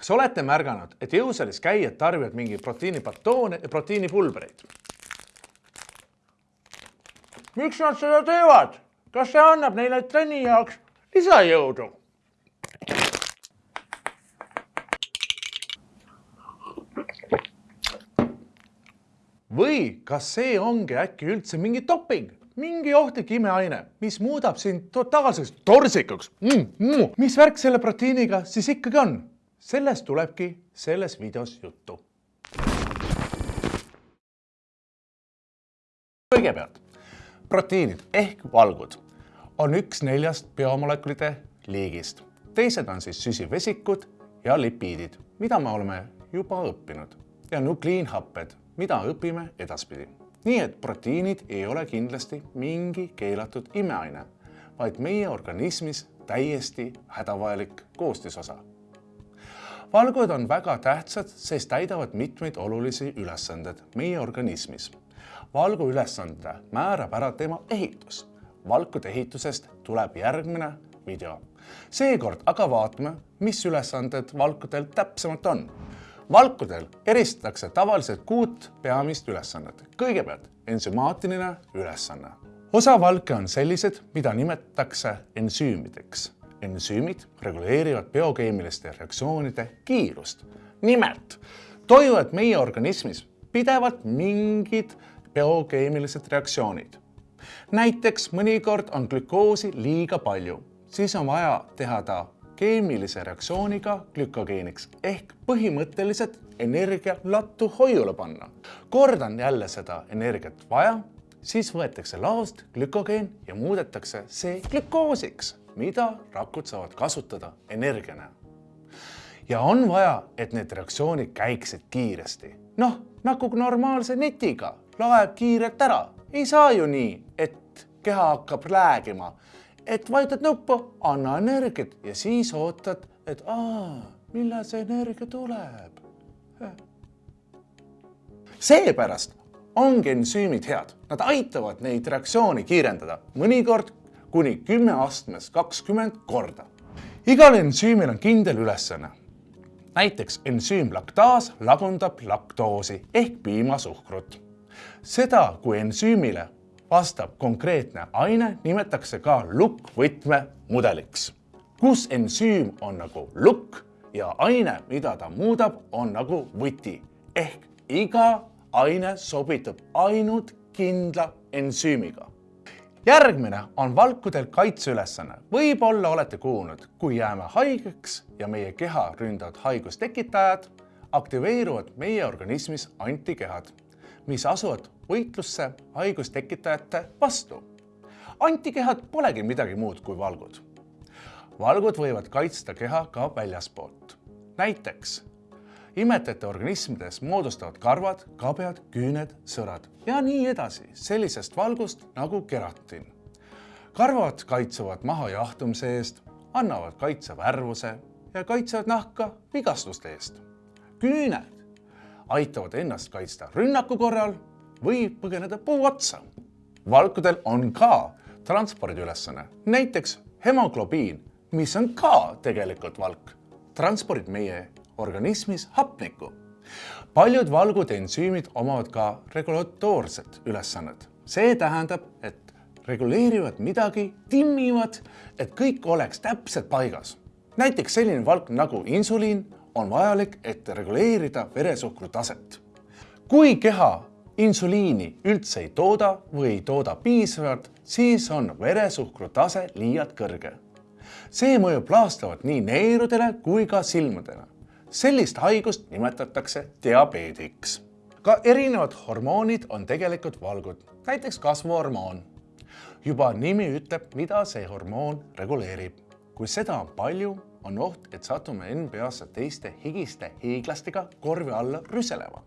kas olete märganud, et jõusaalis käijad tarbivad mingi proteiinibatoone ja proteiinipulbreid? miks nad seda teevad? kas see annab neile trenni jaoks lisajõudu? või kas see ongi äkki üldse mingi doping, mingi ohtlik imeaine, mis muudab sind totaalseks torsikuks mm,? Mm. mis värk selle proteiiniga siis ikkagi on? Sellest tulebki selles videos juttu. kõigepealt proteiinid ehk valgud on üks neljast biomolekulide liigist. teised on siis süsivesikud ja lipiidid, mida me oleme juba õppinud ja nukliinhapped mida õpime edaspidi. nii et proteiinid ei ole kindlasti mingi keelatud imeaine, vaid meie organismis täiesti hädavajalik koostisosa. Valgud on väga tähtsad, sest täidavad mitmeid olulisi ülesandeid meie organismis. valgu ülesande määrab ära tema ehitus. valkude ehitusest tuleb järgmine video. seekord aga vaatame, mis ülesanded valkudel täpsemalt on valkudel eristatakse tavaliselt kuut peamist ülesannet. kõigepealt ensümaatiline ülesanne. osa valke on sellised, mida nimetatakse ensüümideks. Ensüümid reguleerivad biokeemiliste reaktsioonide kiirust. nimelt toimuvad meie organismis pidevalt mingid biokeemilised reaktsioonid. näiteks mõnikord on glükoosi liiga palju, siis on vaja teha ta keemilise reaktsiooniga glükogeeniks ehk põhimõtteliselt energia lattu hoiule panna. kordan jälle seda energiat vaja, siis võetakse laost glükogeen ja muudetakse see glükoosiks, mida rakud saavad kasutada energiana. ja on vaja, et need reaktsioonid käiksid kiiresti. noh, nagu normaalse netiga, laeb kiirelt ära. ei saa ju nii, et keha hakkab räägima et vajutad nuppu, anna energiat ja siis ootad, et aa, millal see energia tuleb. seepärast ongi ensüümid head, nad aitavad neid reaktsioone kiirendada, mõnikord kuni kümme astmes kakskümmend korda. igal ensüümil on kindel ülesanne. näiteks ensüüm laktaas lagundab laktoosi ehk piimasuhkrut. seda, kui ensüümile vastab konkreetne aine, nimetatakse ka lukkvõtmemudeliks, kus ensüüm on nagu lukk ja aine, mida ta muudab, on nagu võti ehk iga aine sobitub ainult kindla ensüümiga. Järgmine on valkudel kaitseülesanne. võib-olla olete kuulnud, kui jääme haigeks ja meie keha ründavad haigustekitajad, aktiveeruvad meie organismis antikehad mis asuvad võitlusse haigustekitajate vastu. antikehad polegi midagi muud kui valgud. valgud võivad kaitsta keha ka väljaspoolt. näiteks imetajate organismides moodustavad karvad, kabjad, küüned, sõrad ja nii edasi sellisest valgust nagu keratin. karvad kaitsevad maha jahtumise eest, annavad kaitse värvuse ja kaitsevad nahka vigastuste eest. küüned aitavad ennast kaitsta rünnaku korral või põgeneda puu otsa. valkudel on ka transpordiülesanne, näiteks hemoglobiin, mis on ka tegelikult valk, transpordib meie organismis hapnikku. paljud valgude ensüümid omavad ka regulatoorset ülesannet. see tähendab, et reguleerivad midagi, timmivad, et kõik oleks täpselt paigas. näiteks selline valk nagu insuliin on vajalik, et reguleerida veresuhkru taset. kui keha insuliini üldse ei tooda või ei tooda piisavalt, siis on veresuhkru tase liialt kõrge. see mõjub laastavalt nii neerudele kui ka silmadele. Sellist haigust nimetatakse diabeediks. ka erinevad hormoonid on tegelikult valgud, näiteks kasvuhormoon. juba nimi ütleb, mida see hormoon reguleerib. kui seda on palju, on oht, et satume NBA-sse teiste higiste hiiglastega korvi alla rüselema.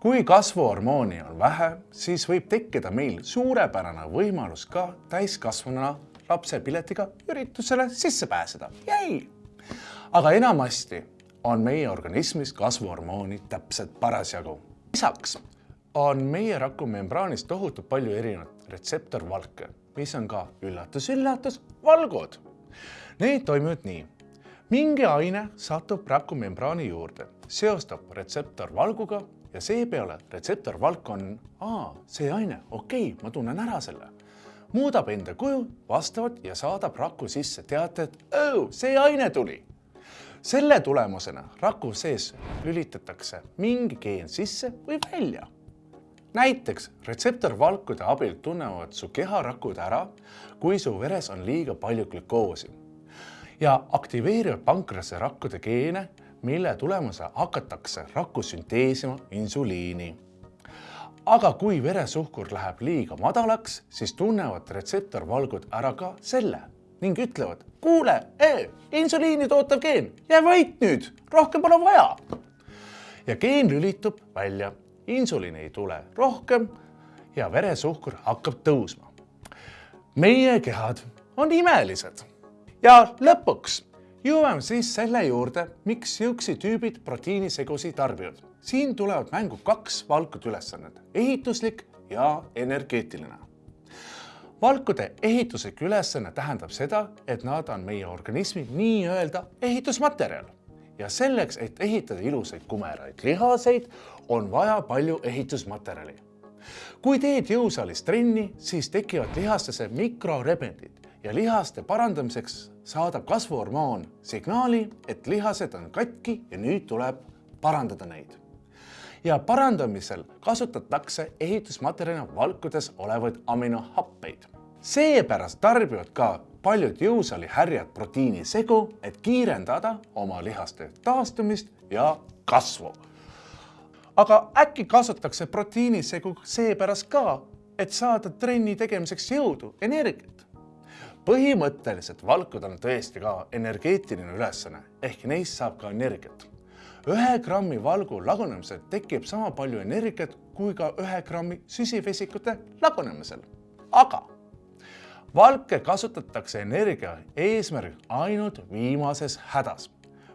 kui kasvuhormooni on vähe, siis võib tekkida meil suurepärane võimalus ka täiskasvanuna lapsepiletiga üritusele sisse pääseda. jäi! aga enamasti on meie organismis kasvuhormooni täpselt parasjagu. lisaks on meie rakumembraanis tohutult palju erinevaid retseptorvalke, mis on ka üllatus-üllatus valgud. Need toimivad nii mingi aine satub rakumembraani juurde, seostab retseptor valguga ja seepeale retseptor valk on, aa, see aine, okei okay,, ma tunnen ära selle. muudab enda kuju vastavalt ja saadab raku sisse teate, et oh, see aine tuli. Selle tulemusena raku sees lülitatakse mingi geen sisse või välja. Näiteks retseptorvalkude abil tunnevad su keharakud ära, kui su veres on liiga palju glükoosi. Ja aktiveerivad pankrase rakkude geene, mille tulemusel hakatakse rakku sünteesima insuliini. aga kui veresuhkur läheb liiga madalaks, siis tunnevad retseptorvalgud ära ka selle ning ütlevad, kuule, insuliini tootav geen, jää vait nüüd, rohkem pole vaja. ja geen lülitub välja insuliini ei tule rohkem ja veresuhkur hakkab tõusma. meie kehad on imelised. ja lõpuks jõuame siis selle juurde, miks jõuksitüübid proteiinisegusi tarbivad. siin tulevad mängu kaks valkut ülesannet, ehituslik ja energeetiline. Valkude ehituslik ülesanne tähendab seda, et nad on meie organismi nii-öelda ehitusmaterjal ja selleks, et ehitada ilusaid kumeraid lihaseid, on vaja palju ehitusmaterjali. kui teed jõusaalis trenni, siis tekivad lihastesse mikrorebendid ja lihaste parandamiseks saadab kasvuhormoon signaali, et lihased on katki ja nüüd tuleb parandada neid. Ja parandamisel kasutatakse ehitusmaterjalina valkudes olevaid aminohappeid. seepärast tarbivad ka paljud jõusaali härjad proteiinisegu, et kiirendada oma lihaste taastumist ja kasvu. aga äkki kasutatakse proteiinisegu seepärast ka, et saada trenni tegemiseks jõudu, energiat? põhimõtteliselt valkud on tõesti ka energeetiline ülesanne ehk neist saab ka energiat. Ühe grammi valgu lagunemisel tekib sama palju energiat kui ka ühe grammi süsivesikute lagunemisel. aga valke kasutatakse energia eesmärgil ainult viimases hädas,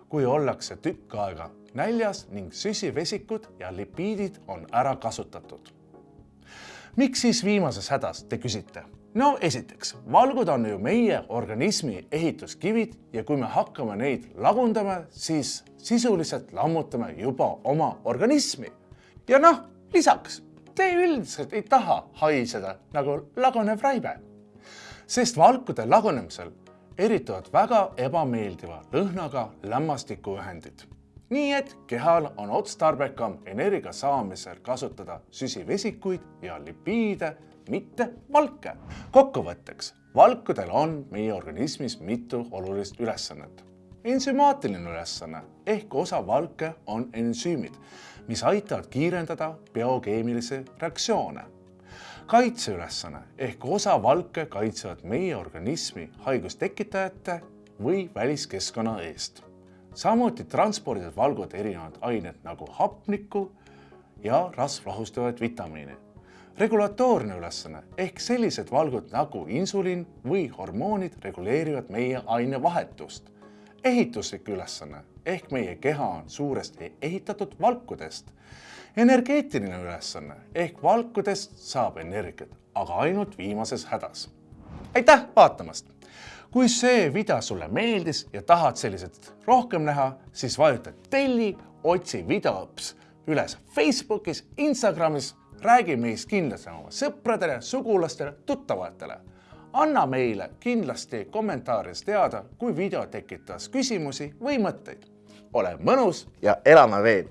kui ollakse tükk aega näljas ning süsivesikud ja lipiidid on ära kasutatud. miks siis viimases hädas, te küsite? No esiteks, valgud on ju meie organismi ehituskivid ja kui me hakkame neid lagundama, siis sisuliselt lammutame juba oma organismi. ja noh, lisaks, te üldiselt ei taha haiseda nagu lagunev raibe sest valkude lagunemisel erituvad väga ebameeldiva lõhnaga lämmastikuühendid. Nii et kehal on otstarbekam energia saamisel kasutada süsivesikuid ja lipiide, mitte valke. kokkuvõtteks, valkudel on meie organismis mitu olulist ülesannet. ensümaatiline ülesanne ehk osa valke on ensüümid, mis aitavad kiirendada biokeemilisi reaktsioone kaitseülesanne ehk osa valke kaitsevad meie organismi haigustekitajate või väliskeskkonna eest. Samuti transpordivad valgud erinevad ained nagu hapnikku ja rasvlahustavaid vitamiine. regulatoorne ülesanne ehk sellised valgud nagu insulin või hormoonid reguleerivad meie ainevahetust. ehituslik ülesanne ehk meie keha on suuresti ehitatud valkudest energeetiline ülesanne ehk valkudest saab energiat, aga ainult viimases hädas. aitäh vaatamast! Kui see video sulle meeldis ja tahad selliseid rohkem näha, siis vajuta telli, otsi videops üles Facebookis, Instagramis, räägi meist kindlasti oma sõpradele, sugulastele, tuttavatele. anna meile kindlasti kommentaarides teada, kui video tekitas küsimusi või mõtteid. ole mõnus ja elame veel